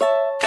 you